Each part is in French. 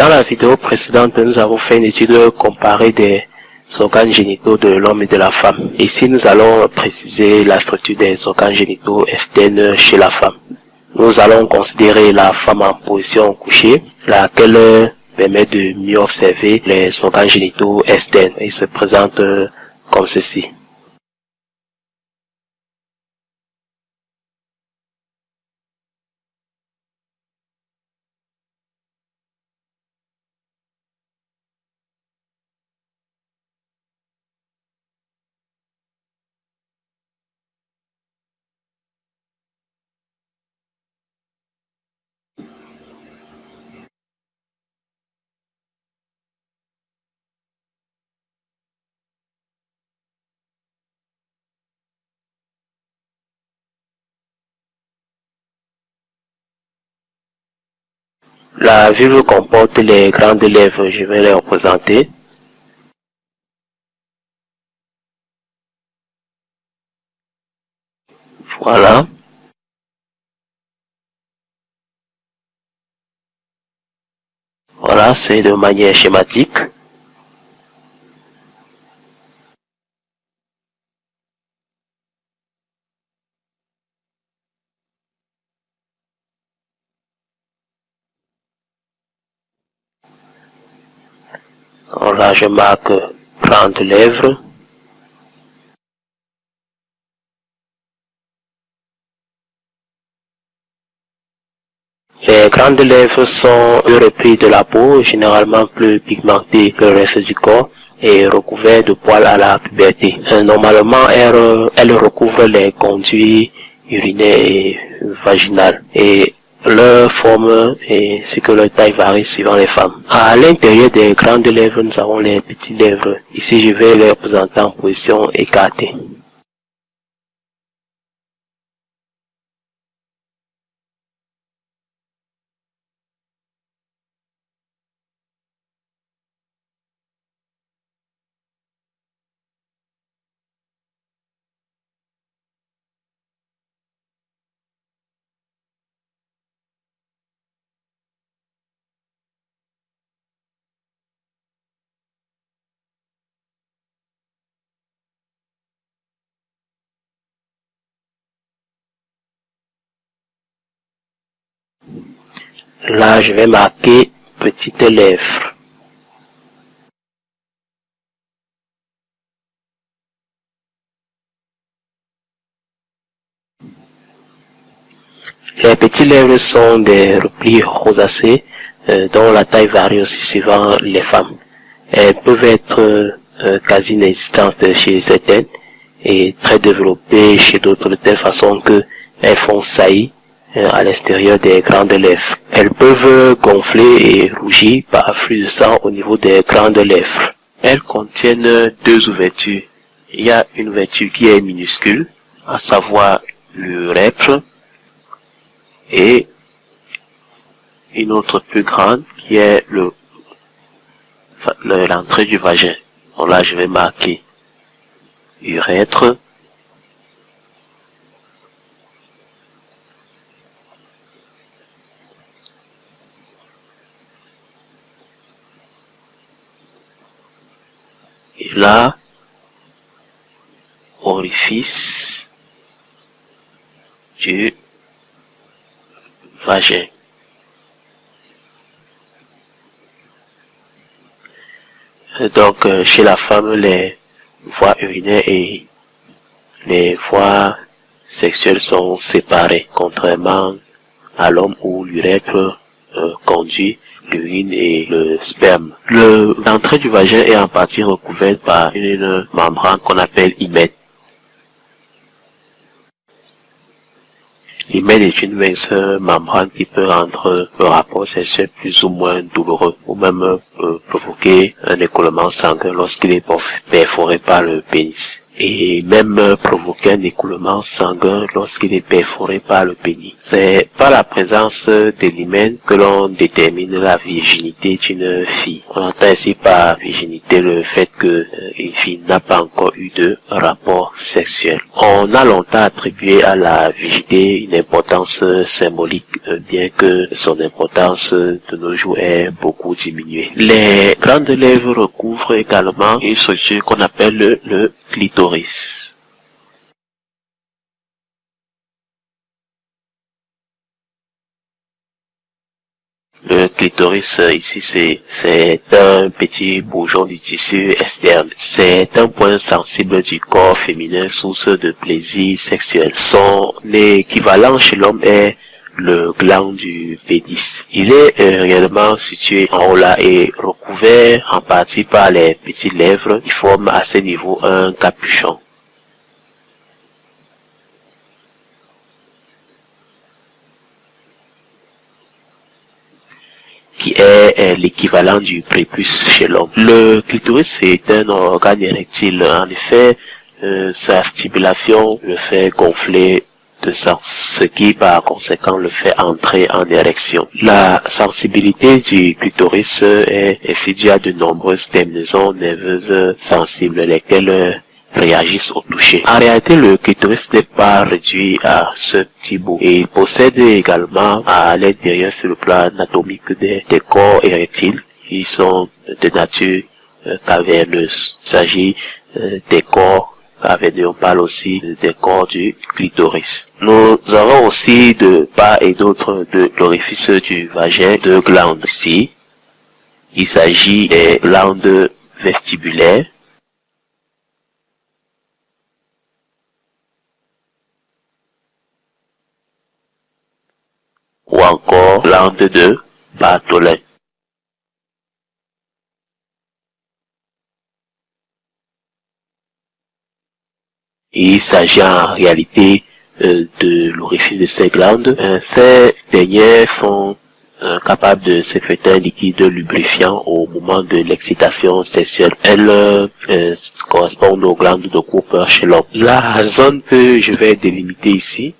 Dans la vidéo précédente, nous avons fait une étude comparée des organes génitaux de l'homme et de la femme. Ici, nous allons préciser la structure des organes génitaux externes chez la femme. Nous allons considérer la femme en position couchée, laquelle permet de mieux observer les organes génitaux externes. Ils se présentent comme ceci. La vulve comporte les grandes lèvres, je vais les représenter. Voilà. Voilà, c'est de manière schématique. Alors là, je marque grandes lèvres. Les grandes lèvres sont le repli de la peau, généralement plus pigmentées que le reste du corps et recouvertes de poils à la puberté. Normalement, elles, recouvrent les conduits urinaires et vaginales leur forme et ce que leur taille varie suivant les femmes. À l'intérieur des grandes lèvres, nous avons les petites lèvres. Ici, je vais les représenter en position écartée. Là, je vais marquer petite lèvre. Les petites lèvres sont des replis rosacés euh, dont la taille varie aussi suivant les femmes. Elles peuvent être euh, quasi inexistantes chez certaines et très développées chez d'autres de telle façon que elles font saillie à l'extérieur des grandes lèvres. Elles peuvent gonfler et rougir par afflux de sang au niveau des grandes lèvres. Elles contiennent deux ouvertures. Il y a une ouverture qui est minuscule, à savoir l'urètre, et une autre plus grande qui est le l'entrée du vagin. Donc là, je vais marquer urètre, Et là, orifice du vagin. Donc, euh, chez la femme, les voies urinaires et les voies sexuelles sont séparées, contrairement à l'homme où l'urètre euh, conduit l'urine et le sperme. L'entrée du vagin est en partie recouverte par une membrane qu'on appelle hymen. L'hymen est une mince membrane qui peut rendre le rapport sexuel plus ou moins douloureux ou même provoquer un écoulement sanguin lorsqu'il est perforé par le pénis. Et même provoquer un écoulement sanguin lorsqu'il est perforé par le pénis. C'est par la présence d'hymen que l'on détermine la virginité d'une fille. On entend ici par virginité le fait que euh, une fille n'a pas encore eu de rapport sexuel. On a longtemps attribué à la virginité une importance symbolique, euh, bien que son importance de nos jours est beaucoup diminuée. Les grandes lèvres recouvrent également une structure qu'on appelle le, le Le clitoris ici c'est un petit bourgeon du tissu externe. C'est un point sensible du corps féminin source de plaisir sexuel. Son équivalent chez l'homme est le gland du pénis. Il est euh, réellement situé en haut là et en partie par les petites lèvres qui forment à ce niveau un capuchon. qui est l'équivalent du prépuce chez l'homme. Le clitoris est un organe érectile. En effet, euh, sa stimulation le fait gonfler de sens, ce qui par conséquent le fait entrer en érection. La sensibilité du clitoris est due à de nombreuses terminaisons nerveuses sensibles, lesquelles réagissent au toucher. En réalité, le clitoris n'est pas réduit à ce petit bout il possède également à l'intérieur sur le plan anatomique des, corps érectiles qui sont de nature euh, caverneuse. Il s'agit euh, des corps caverneux, on parle aussi des corps du clitoris. Nous avons aussi de part et d'autre de l'orifice du vagin de glandes ici. Il s'agit des glandes vestibulaires ou encore l'ande de Bartholin. Il s'agit en réalité euh, de l'orifice de ces glandes. Euh, ces dernières sont euh, capables de sécréter un liquide lubrifiant au moment de l'excitation sexuelle. Elles correspondent aux glandes de Cooper chez l'homme. La zone que je vais délimiter ici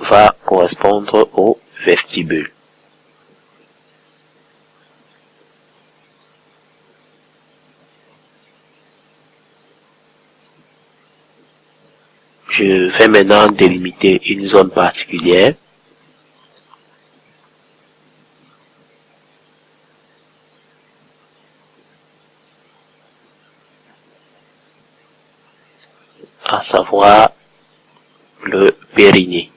va correspondre au vestibule. Je vais maintenant délimiter une zone particulière. à savoir le périnée.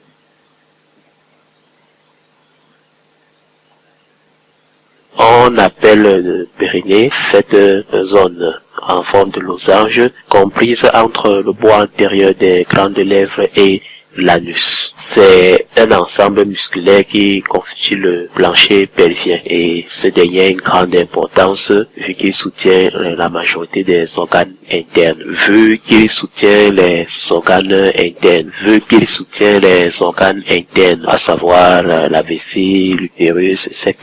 On appelle le périnée cette zone en forme de losange comprise entre le bois antérieur des grandes lèvres et l'anus. C'est un ensemble musculaire qui constitue le plancher pelvien et ce dernier a une grande importance vu qu'il soutient la majorité des organes internes, vu qu'il soutient les organes internes, vu qu'il soutient les organes internes, à savoir la vessie, l'utérus, etc.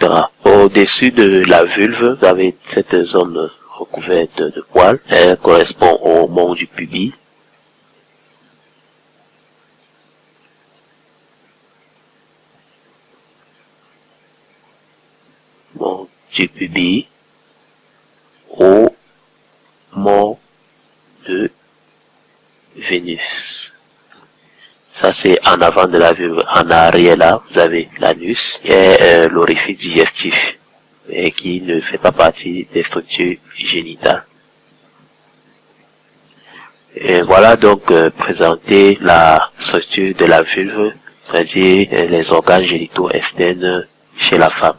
Au-dessus de la vulve, vous avez cette zone recouverte de poils. Elle correspond au mont du pubis. Mont du pubis au mont de Vénus. Ça, c'est en avant de la vulve. En arrière, là, vous avez l'anus et euh, l'orifice digestif, et qui ne fait pas partie des structures génitales. Et voilà donc euh, présenter la structure de la vulve, c'est-à-dire euh, les organes génitaux externes chez la femme.